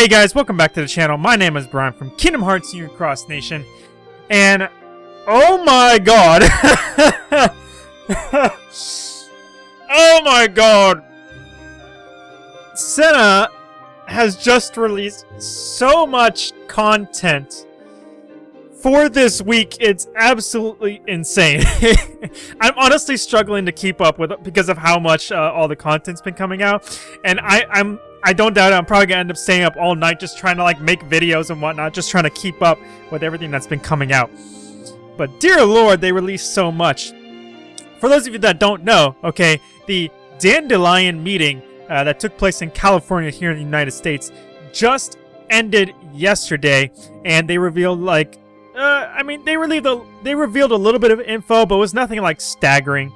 Hey guys, welcome back to the channel. My name is Brian from Kingdom Hearts Union Cross Nation. And, oh my god. oh my god. Senna has just released so much content for this week. It's absolutely insane. I'm honestly struggling to keep up with it because of how much uh, all the content's been coming out. And I, I'm I don't doubt it. I'm probably gonna end up staying up all night just trying to like make videos and whatnot, just trying to keep up with everything that's been coming out. But dear lord, they released so much. For those of you that don't know, okay, the Dandelion meeting uh, that took place in California here in the United States just ended yesterday, and they revealed like, uh, I mean, they revealed a, they revealed a little bit of info, but it was nothing like staggering,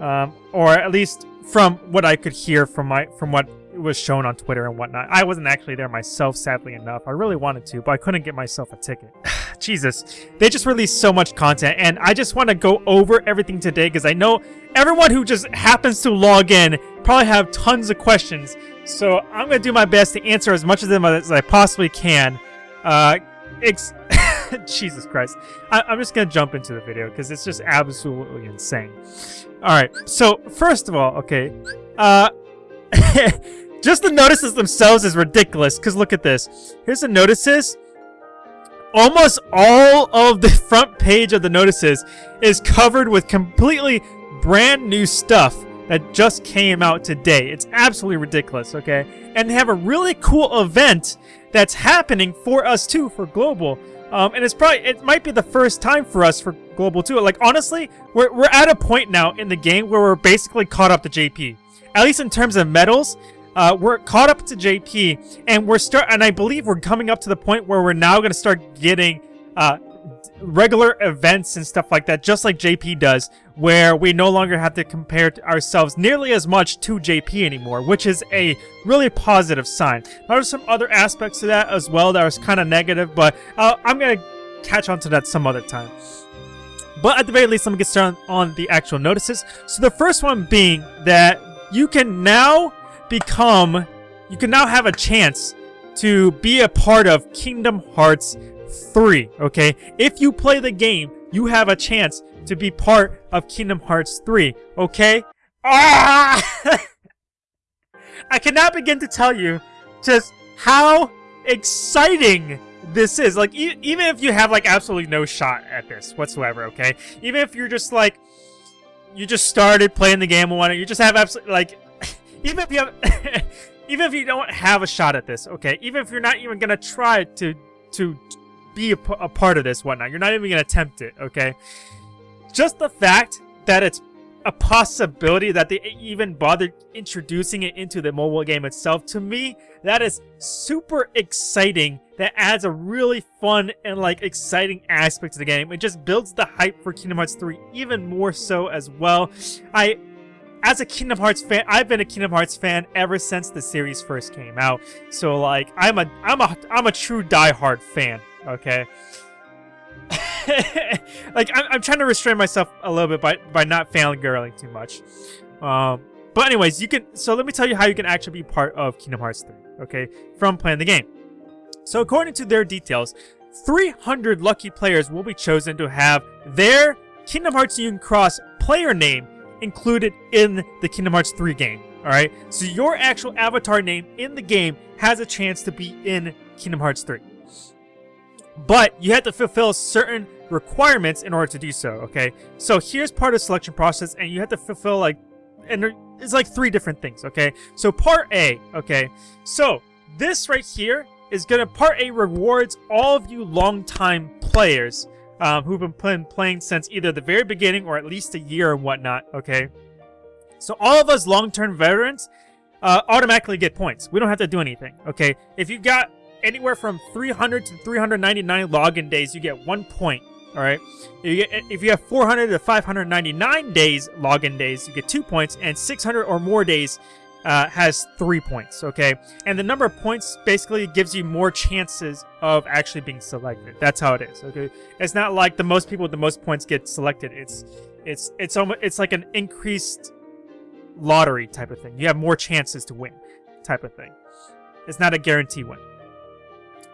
um, or at least from what I could hear from my from what was shown on Twitter and whatnot. I wasn't actually there myself, sadly enough. I really wanted to, but I couldn't get myself a ticket. Jesus. They just released so much content, and I just want to go over everything today because I know everyone who just happens to log in probably have tons of questions. So I'm going to do my best to answer as much of them as I possibly can. Uh, Jesus Christ. I am just going to jump into the video because it's just absolutely insane. Alright, so first of all, okay, uh, just the notices themselves is ridiculous, because look at this. Here's the notices. Almost all of the front page of the notices is covered with completely brand new stuff that just came out today. It's absolutely ridiculous, okay? And they have a really cool event that's happening for us too, for Global. Um, and it's probably, it might be the first time for us for Global 2. Like, honestly, we're, we're at a point now in the game where we're basically caught up to JP. At least in terms of medals, uh, we're caught up to JP, and we're start, and I believe we're coming up to the point where we're now going to start getting uh, regular events and stuff like that, just like JP does, where we no longer have to compare ourselves nearly as much to JP anymore, which is a really positive sign. There's some other aspects to that as well that was kind of negative, but uh, I'm going to catch on to that some other time. But at the very least, let me get started on the actual notices. So the first one being that you can now become, you can now have a chance to be a part of Kingdom Hearts 3, okay? If you play the game, you have a chance to be part of Kingdom Hearts 3, okay? Ah! I cannot begin to tell you just how exciting this is. Like, e even if you have, like, absolutely no shot at this whatsoever, okay? Even if you're just, like, you just started playing the game and whatnot, you just have absolutely, like, even if you have, even if you don't have a shot at this, okay? Even if you're not even gonna try to to be a, part of this, whatnot, you're not even gonna attempt it, okay? Just the fact that it's a possibility that they even bothered introducing it into the mobile game itself, to me, that is super exciting. That adds a really fun and like exciting aspect to the game. It just builds the hype for Kingdom Hearts 3 even more so as well. I as a Kingdom Hearts fan, I've been a Kingdom Hearts fan ever since the series first came out. So like, I'm a I'm a I'm a true die-hard fan. Okay. like I'm, I'm trying to restrain myself a little bit by by not fangirling too much. Um, but anyways, you can. So let me tell you how you can actually be part of Kingdom Hearts 3. Okay, from playing the game. So according to their details, 300 lucky players will be chosen to have their Kingdom Hearts Union Cross player name included in the Kingdom Hearts 3 game. Alright? So your actual avatar name in the game has a chance to be in Kingdom Hearts 3. But you have to fulfill certain requirements in order to do so, okay? So here's part of the selection process, and you have to fulfill, like, and it's like three different things, okay? So part A, okay? So this right here is gonna, part A rewards all of you long-time players um, who've been playing, playing since either the very beginning or at least a year and whatnot, okay? So all of us long-term veterans uh, automatically get points. We don't have to do anything, okay? If you've got anywhere from 300 to 399 login days, you get one point, all right? If you, get, if you have 400 to 599 days login days, you get two points, and 600 or more days, uh, has three points, okay? And the number of points basically gives you more chances of actually being selected. That's how it is, okay? It's not like the most people with the most points get selected. It's it's it's almost it's like an increased lottery type of thing. You have more chances to win type of thing. It's not a guarantee win.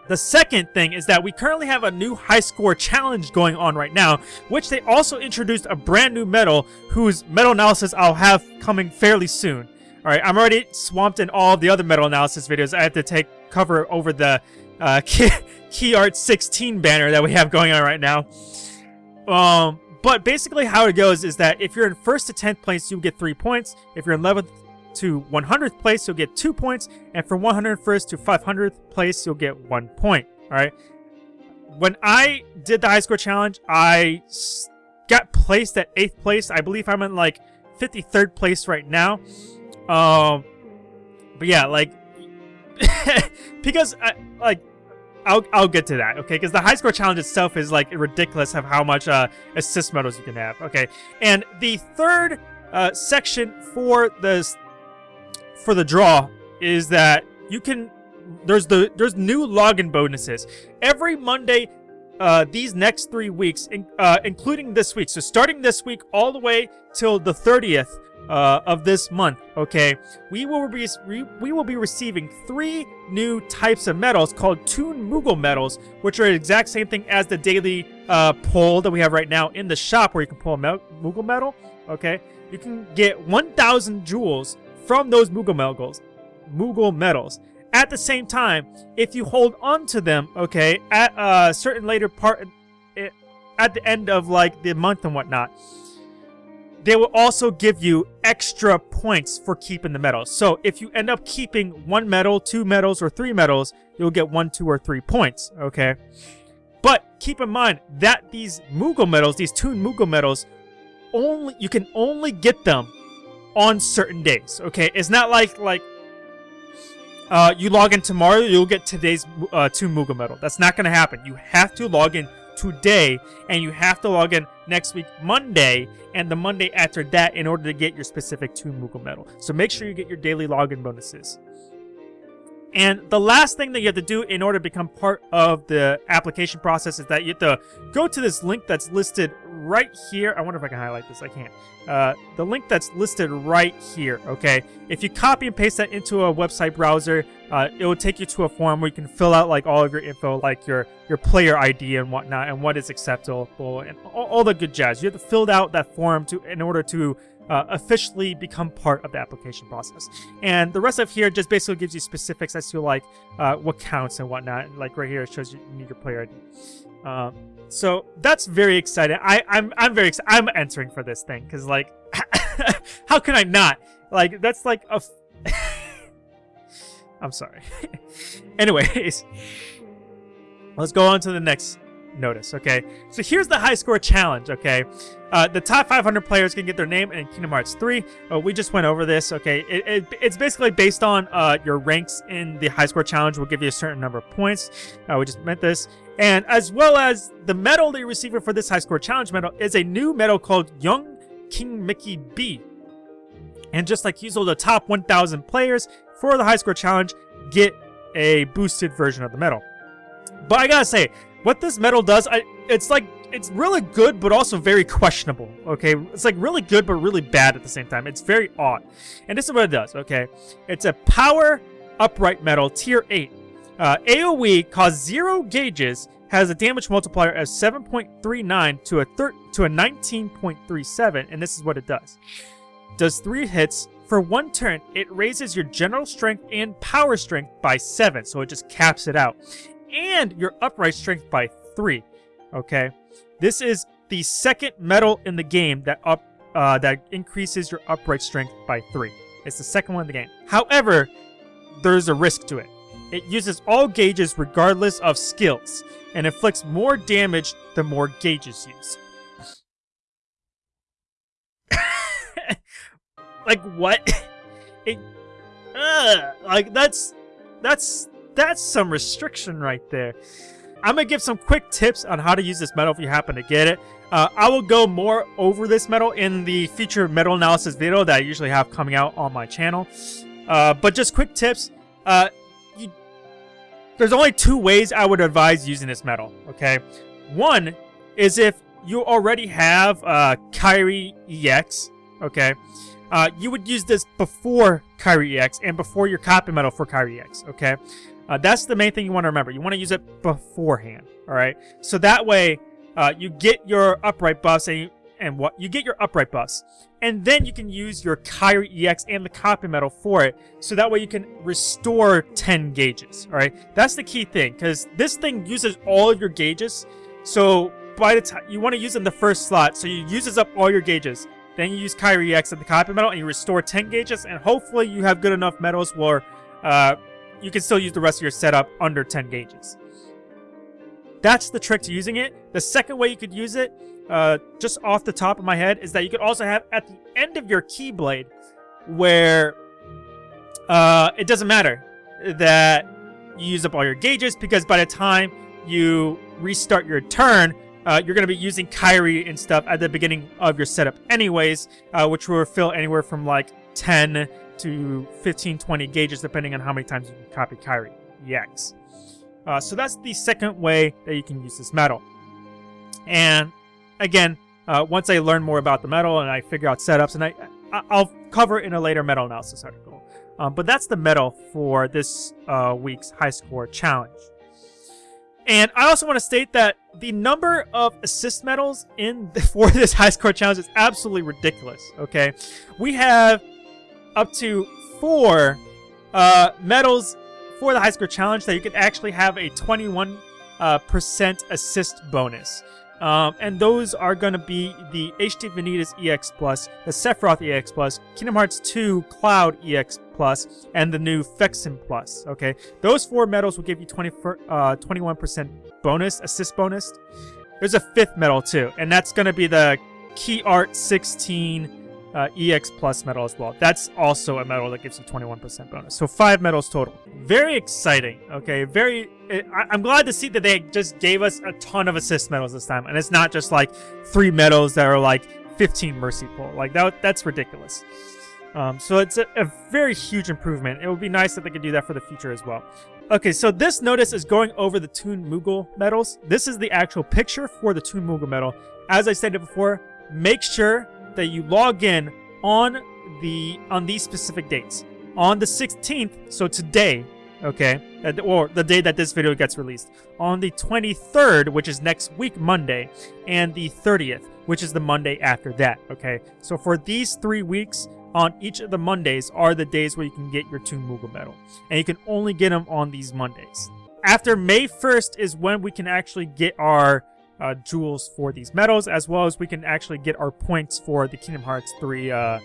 The second thing is that we currently have a new high score challenge going on right now, which they also introduced a brand new medal whose medal analysis I'll have coming fairly soon. Alright, I'm already swamped in all the other medal analysis videos. I have to take cover over the uh, Key, Key Art 16 banner that we have going on right now. Um, but basically how it goes is that if you're in first to 10th place, you get 3 points. If you're in 11th to 100th place, you'll get 2 points. And from 101st to 500th place, you'll get 1 point. Alright? When I did the high score challenge, I got placed at 8th place. I believe I'm in like 53rd place right now. Um, but yeah, like, because, I, like, I'll, I'll get to that, okay? Because the high score challenge itself is, like, ridiculous of how much uh, assist medals you can have, okay? And the third uh, section for the for the draw is that you can there's the there's new login bonuses every Monday uh, these next three weeks, in, uh, including this week. So starting this week all the way till the 30th uh, of this month, okay, we will be we, will be receiving three new types of medals called Toon Moogle medals, which are the exact same thing as the daily uh, pull that we have right now in the shop, where you can pull a Moogle medal. Okay, you can get 1,000 jewels from those Moogle medals. Moogle medals. At the same time, if you hold on to them, okay, at a certain later part, eh, at the end of like the month and whatnot, they will also give you extra points for keeping the medals. So if you end up keeping one medal, two medals, or three medals, you'll get one, two, or three points, okay? But keep in mind that these Moogle medals, these two Moogle medals, only you can only get them on certain days, okay? It's not like, like, uh, you log in tomorrow, you'll get today's uh, Toon Moogle medal. That's not to happen. You have to log in today, and you have to log in next week, Monday, and the Monday after that in order to get your specific two Moogle medal. So make sure you get your daily login bonuses. And the last thing that you have to do in order to become part of the application process is that you have to go to this link that's listed right here. I wonder if I can highlight this. I can't. Uh, the link that's listed right here, okay? If you copy and paste that into a website browser, uh, it will take you to a form where you can fill out like all of your info, like your, your player ID and whatnot, and what is acceptable, and all, all the good jazz. You have to fill out that form to in order to uh, officially become part of the application process. And the rest of here just basically gives you specifics as to like uh, what counts and whatnot. Like right here, it shows you need your player ID. Um, so that's very exciting. I, I'm I'm very excited. I'm entering for this thing because like, how can I not? Like that's like a. I'm sorry. Anyways, let's go on to the next notice, okay? So here's the high score challenge, okay? Uh, the top 500 players can get their name in Kingdom Hearts 3. Uh, we just went over this, okay? It, it, it's basically based on uh, your ranks in the high score challenge We'll give you a certain number of points. Uh, we just meant this. And as well as the medal that you're receiving for this high score challenge medal is a new medal called Young King Mickey B. And just like usual, the top 1,000 players for the high score challenge get a boosted version of the medal. But I gotta say, what this metal does, I, it's like, it's really good, but also very questionable, okay? It's like really good, but really bad at the same time. It's very odd. And this is what it does, okay? It's a power upright metal, tier 8. Uh, AoE costs 0 gauges, has a damage multiplier of 7.39 to a to a 19.37, and this is what it does. Does 3 hits, for one turn, it raises your general strength and power strength by 7, so it just caps it out and your upright strength by 3. Okay? This is the second medal in the game that up uh, that increases your upright strength by 3. It's the second one in the game. However, there's a risk to it. It uses all gauges regardless of skills, and inflicts more damage the more gauges used. like what? it, uh, like that's that's that's some restriction right there. I'm going to give some quick tips on how to use this medal if you happen to get it. Uh, I will go more over this medal in the future medal analysis video that I usually have coming out on my channel. Uh, but just quick tips. Uh, you, there's only two ways I would advise using this medal, okay? One is if you already have uh, Kairi EX, okay? Uh, you would use this before Kairi EX and before your copy medal for Kairi EX, okay? Uh, that's the main thing you want to remember. You want to use it beforehand, all right? So that way, uh, you get your upright buffs and, and what you get your upright buffs, and then you can use your Kairi EX and the copy metal for it. So that way you can restore 10 gauges, all right? That's the key thing because this thing uses all of your gauges. So by the time you want to use in the first slot, so you uses up all your gauges. Then you use Kairi EX and the copy metal, and you restore 10 gauges, and hopefully you have good enough metals where uh, you can still use the rest of your setup under 10 gauges. That's the trick to using it. The second way you could use it, uh, just off the top of my head, is that you could also have at the end of your Keyblade, where uh, it doesn't matter that you use up all your gauges, because by the time you restart your turn, uh, you're going to be using Kairi and stuff at the beginning of your setup anyways, uh, which will fill anywhere from like 10 to 15, 20 gauges, depending on how many times you can copy Kairi EX. Uh, so that's the second way that you can use this metal. And again, uh, once I learn more about the metal and I figure out setups, and I, I will cover it in a later medal analysis article. Um, but that's the medal for this uh, week's high score challenge. And I also want to state that the number of assist medals in for this high score challenge is absolutely ridiculous. Okay, we have up to four uh, medals for the high score challenge that you can actually have a 21 uh, percent assist bonus. Um, and those are going to be the HD Vanitas EX Plus, the Sephiroth EX Plus, Kingdom Hearts 2 Cloud EX Plus, and the new Vexen Plus. Okay, those four medals will give you 20 uh, 21% bonus, assist bonus. There's a fifth medal too, and that's going to be the Key Art 16 uh, EX Plus medal as well. That's also a medal that gives you 21% bonus. So five medals total. Very exciting. Okay, very. I, am glad to see that they just gave us a ton of assist medals this time, and it's not just like three medals that are like 15 mercy pull. Like that. That's ridiculous. Um, so it's a, a very huge improvement. It would be nice if they could do that for the future as well. Okay, so this notice is going over the Toon Moogle medals. This is the actual picture for the Toon Moogle medal. As I stated before, make sure that you log in on the on these specific dates. On the 16th, so today, okay, or the day that this video gets released. On the 23rd, which is next week Monday, and the 30th, which is the Monday after that, okay? So for these three weeks, on each of the Mondays are the days where you can get your Toon Moogle medal. And you can only get them on these Mondays. After May 1st is when we can actually get our uh, jewels for these medals, as well as we can actually get our points for the Kingdom Hearts 3 uh,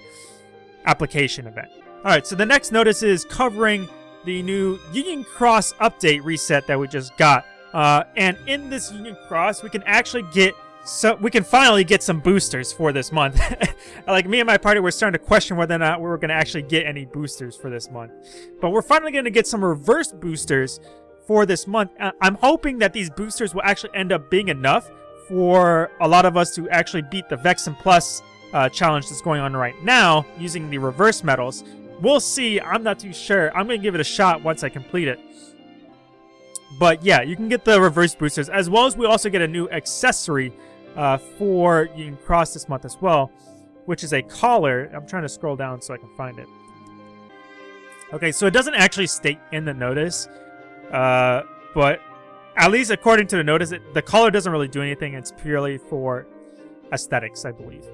application event. Alright, so the next notice is covering the new Union Cross update reset that we just got. Uh, and in this Union Cross, we can actually get so we can finally get some boosters for this month. like me and my party were starting to question whether or not we were going to actually get any boosters for this month. But we're finally going to get some reverse boosters for this month. Uh, I'm hoping that these boosters will actually end up being enough for a lot of us to actually beat the Vexen Plus uh, challenge that's going on right now using the reverse medals. We'll see. I'm not too sure. I'm going to give it a shot once I complete it. But yeah, you can get the reverse boosters, as well as we also get a new accessory uh, for Union Cross this month as well, which is a collar. I'm trying to scroll down so I can find it. Okay, so it doesn't actually state in the notice uh, but at least according to the notice, it, the color doesn't really do anything. It's purely for aesthetics, I believe.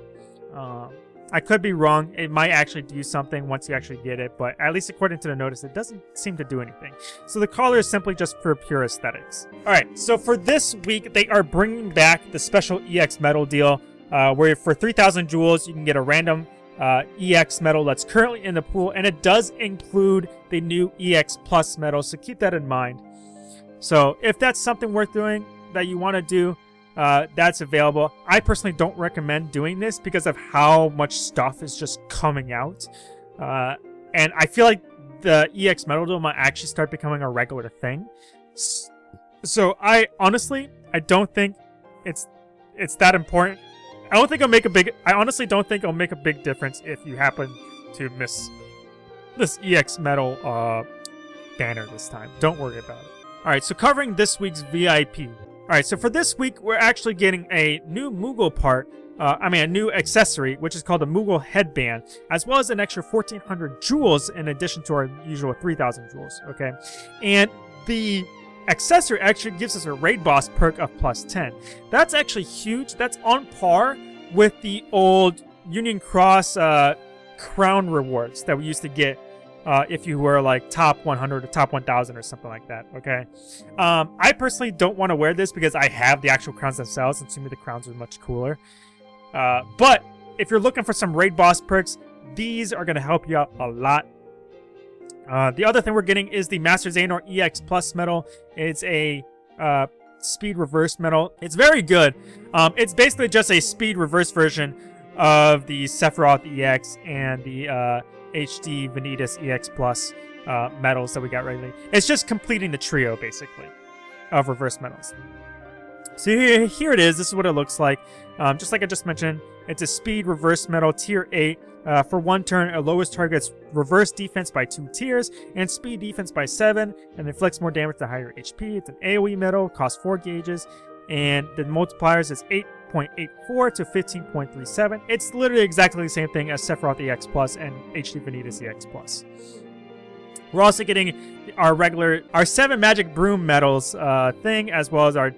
Um, I could be wrong. It might actually do something once you actually get it, but at least according to the notice, it doesn't seem to do anything. So the collar is simply just for pure aesthetics. All right, so for this week, they are bringing back the special EX medal deal, uh, where for 3,000 jewels, you can get a random uh, EX metal that's currently in the pool, and it does include the new EX Plus metal, so keep that in mind. So if that's something worth doing that you want to do, uh, that's available. I personally don't recommend doing this because of how much stuff is just coming out. Uh, and I feel like the EX Metal deal might actually start becoming a regular thing. So I honestly, I don't think it's it's that important I don't think it'll make a big... I honestly don't think it'll make a big difference if you happen to miss this EX Metal uh, banner this time. Don't worry about it. Alright, so covering this week's VIP. Alright, so for this week, we're actually getting a new Moogle part, uh, I mean a new accessory, which is called a Moogle Headband, as well as an extra 1400 jewels in addition to our usual 3000 jewels, okay? And the accessory actually gives us a raid boss perk of plus 10. That's actually huge. That's on par with the old Union Cross uh, crown rewards that we used to get uh, if you were like top 100 or top 1000 or something like that, okay? Um, I personally don't want to wear this because I have the actual crowns themselves, and to me the crowns are much cooler. Uh, but if you're looking for some raid boss perks, these are going to help you out a lot. Uh, the other thing we're getting is the Master Xehanort EX Plus medal. It's a uh, speed reverse medal. It's very good. Um, it's basically just a speed reverse version of the Sephiroth EX and the uh, HD Vanitas EX Plus uh, medals that we got lately. It's just completing the trio, basically, of reverse medals. So here, here it is. This is what it looks like. Um, just like I just mentioned, it's a speed reverse metal tier 8. Uh, for one turn, it lowers target's reverse defense by 2 tiers and speed defense by 7 and inflicts more damage to higher HP. It's an AoE medal, costs 4 gauges, and the multipliers is 8.84 to 15.37. It's literally exactly the same thing as Sephiroth EX Plus and HD Vanitas EX Plus. We're also getting our regular, our 7 Magic Broom medals uh, thing, as well as our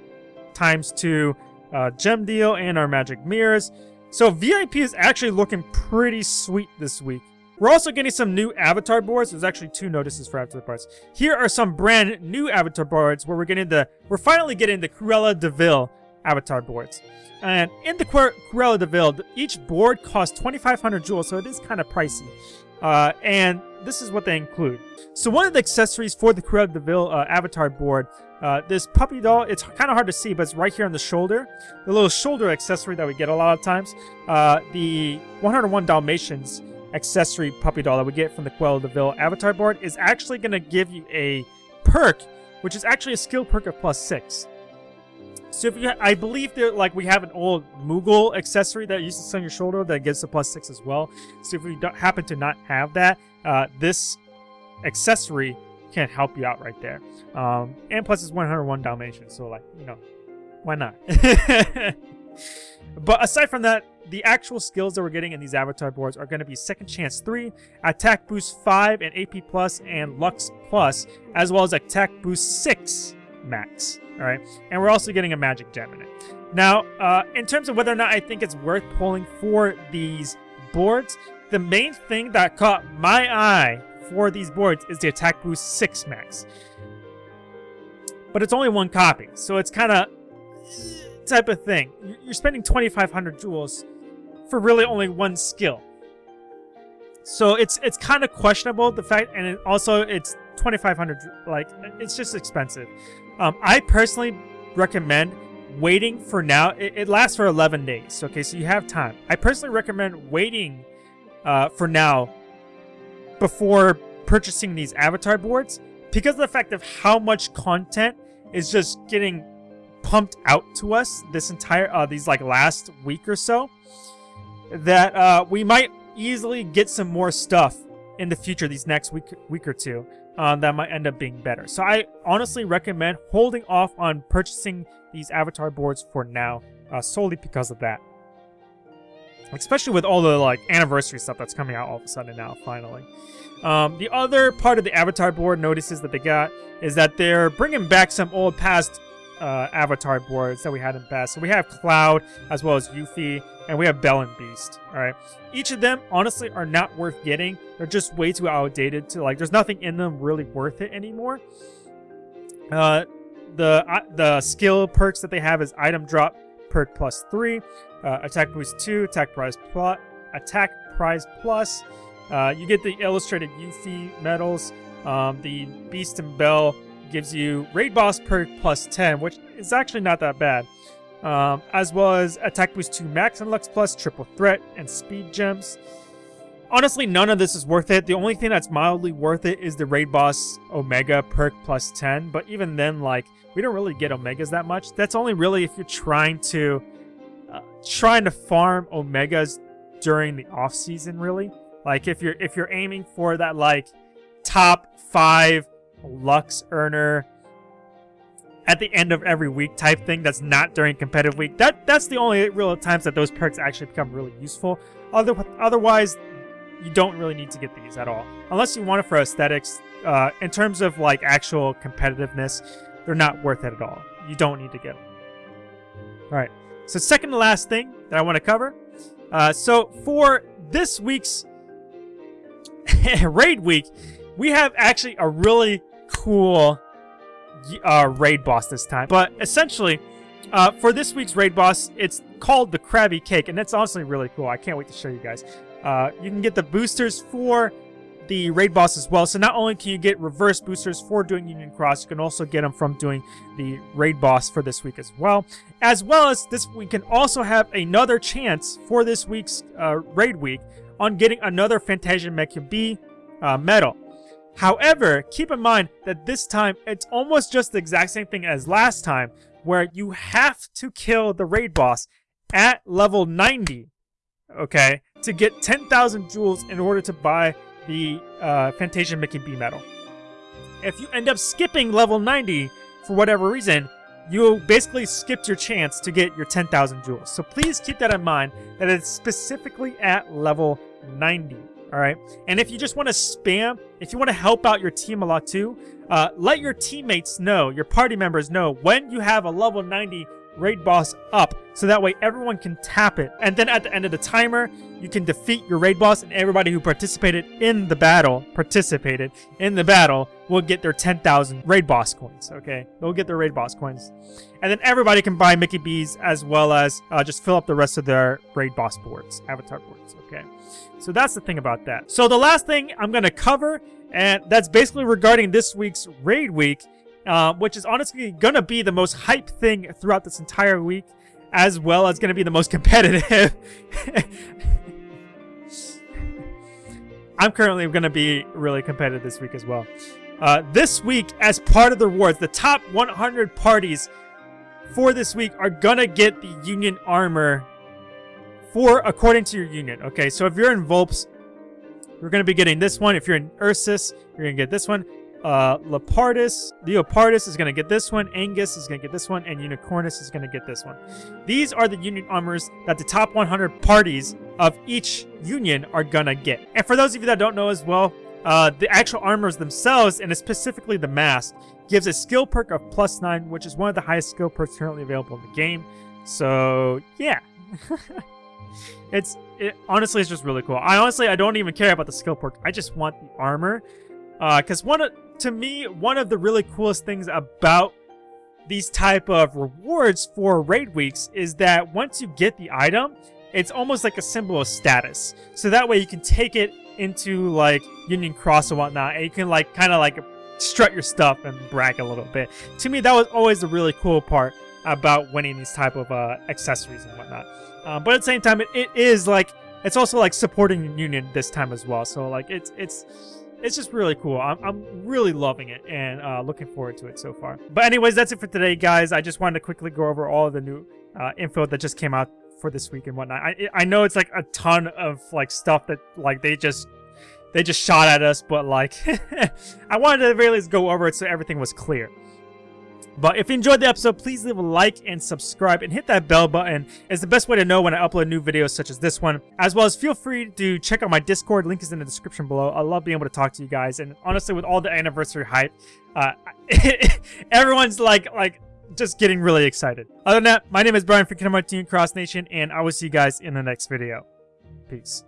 times 2 uh, gem deal and our Magic Mirrors. So VIP is actually looking pretty sweet this week. We're also getting some new avatar boards. There's actually two notices for avatar boards. Here are some brand new avatar boards where we're getting the, we're finally getting the Cruella de Vil avatar boards. And in the Cruella de Vil, each board costs 2,500 jewels, so it is kind of pricey. Uh, and this is what they include. So one of the accessories for the Cruella de Vil uh, avatar board, uh, this puppy doll, it's kind of hard to see, but it's right here on the shoulder. The little shoulder accessory that we get a lot of times. Uh, the 101 Dalmatians accessory puppy doll that we get from the Cruella de Vil avatar board is actually going to give you a perk, which is actually a skill perk of plus 6. So if you, I believe that like we have an old Moogle accessory that uses on your shoulder that gives a plus 6 as well. So if you happen to not have that, uh, this accessory can help you out right there. Um, and plus it's 101 Dalmatians, so like, you know, why not? but aside from that, the actual skills that we're getting in these avatar boards are going to be Second Chance 3, Attack Boost 5 and AP Plus and Lux Plus, as well as Attack Boost 6 max. Alright, and we're also getting a Magic Gem in it. Now, uh, in terms of whether or not I think it's worth pulling for these boards, the main thing that caught my eye for these boards is the Attack Boost 6 max. But it's only one copy, so it's kind of type of thing. You're spending 2,500 jewels for really only one skill. So it's it's kind of questionable the fact, and it also it's 2,500. Like it's just expensive. Um, I personally recommend waiting for now. It, it, lasts for 11 days. Okay, so you have time. I personally recommend waiting uh, for now before purchasing these avatar boards because of the fact of how much content is just getting pumped out to us this entire uh, these like last week or so that uh, we might easily get some more stuff in the future, these next week, week or two, um, that might end up being better. So I honestly recommend holding off on purchasing these avatar boards for now, uh, solely because of that. Especially with all the like anniversary stuff that's coming out all of a sudden now, finally. Um, the other part of the avatar board notices that they got is that they're bringing back some old past uh, avatar boards that we had in past. So we have Cloud as well as Yuffie, and we have Belle and Beast. All right, each of them honestly are not worth getting. They're just way too outdated to like. There's nothing in them really worth it anymore. Uh, the uh, the skill perks that they have is item drop perk plus three, uh, attack boost two, attack prize plus, attack prize plus. Uh, you get the illustrated Yuffie medals. Um, the Beast and Belle gives you Raid Boss perk plus 10, which is actually not that bad. Um, as well as Attack Boost 2 Max and Lux Plus, Triple Threat, and Speed Gems. Honestly, none of this is worth it. The only thing that's mildly worth it is the Raid Boss Omega perk plus 10. But even then, like, we don't really get Omegas that much. That's only really if you're trying to trying to farm Omegas during the off season, really. Like if you're if you're aiming for that like top five Lux earner at the end of every week type thing that's not during competitive week. That That's the only real times that those perks actually become really useful Other, otherwise, you don't really need to get these at all. Unless you want it for aesthetics, uh, in terms of like actual competitiveness, they're not worth it at all. You don't need to get them. Alright, so second to last thing that I want to cover. Uh, so for this week's raid week, we have actually a really cool uh, raid boss this time. But essentially, uh, for this week's raid boss, it's called the Krabby Cake, and that's honestly really cool. I can't wait to show you guys. Uh, you can get the boosters for the raid boss as well. So not only can you get reverse boosters for doing Union Cross, you can also get them from doing the raid boss for this week as well. As well as this, we can also have another chance for this week's uh, raid week on getting another Fantasia Mickey B uh, medal. However, keep in mind that this time it's almost just the exact same thing as last time, where you have to kill the raid boss at level 90, okay, to get 10,000 jewels in order to buy the uh, Fantasia Mickey B medal. If you end up skipping level 90 for whatever reason, you basically skipped your chance to get your 10,000 jewels. So please keep that in mind that it's specifically at level 90. All right. And if you just want to spam, if you want to help out your team a lot too, uh, let your teammates know, your party members know when you have a level 90 raid boss up so that way everyone can tap it. And then at the end of the timer, you can defeat your raid boss and everybody who participated in the battle, participated in the battle, will get their 10,000 raid boss coins, okay? They'll get their raid boss coins. And then everybody can buy Mickey B's as well as uh, just fill up the rest of their raid boss boards, avatar boards, okay? So that's the thing about that. So the last thing I'm going to cover, and that's basically regarding this week's raid week, uh, which is honestly going to be the most hype thing throughout this entire week, as well as going to be the most competitive. I'm currently going to be really competitive this week as well. Uh, this week, as part of the rewards, the top 100 parties for this week are going to get the Union armor for according to your union. Okay, so if you're in Vulpes, you're going to be getting this one. If you're in Ursus, you're going to get this one. Uh, Leopardus, Leopardus is going to get this one, Anguis is going to get this one, and Unicornus is going to get this one. These are the union armors that the top 100 parties of each union are going to get. And for those of you that don't know as well, uh, the actual armors themselves, and specifically the mask, gives a skill perk of plus 9, which is one of the highest skill perks currently available in the game. So, yeah. it's it, honestly, it's just really cool. I honestly, I don't even care about the skill perk. I just want the armor. Because uh, one of, to me, one of the really coolest things about these type of rewards for raid weeks is that once you get the item, it's almost like a symbol of status. So that way you can take it into like Union Cross and whatnot, and you can like kind of like strut your stuff and brag a little bit. To me, that was always the really cool part about winning these type of uh, accessories and whatnot. Um, but at the same time, it, it is like it's also like supporting Union this time as well. So like it's it's it's just really cool. I'm, I'm really loving it and uh, looking forward to it so far. But anyways, that's it for today, guys. I just wanted to quickly go over all the new uh, info that just came out for this week and whatnot. I I know it's like a ton of like stuff that like they just they just shot at us, but like I wanted to least go over it so everything was clear. But if you enjoyed the episode, please leave a like and subscribe and hit that bell button. It's the best way to know when I upload new videos such as this one. As well as feel free to check out my Discord. Link is in the description below. I love being able to talk to you guys. And honestly, with all the anniversary hype, uh, everyone's like, like, just getting really excited. Other than that, my name is Brian from Kingdom Hearts Cross Nation, and I will see you guys in the next video. Peace.